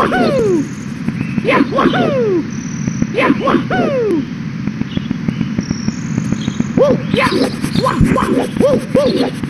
Wahoo! Yeah, wahoo! Yeah, wahoo! Woo, yeah! Wah, wah, woo, woo!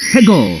Hego.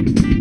Thank you.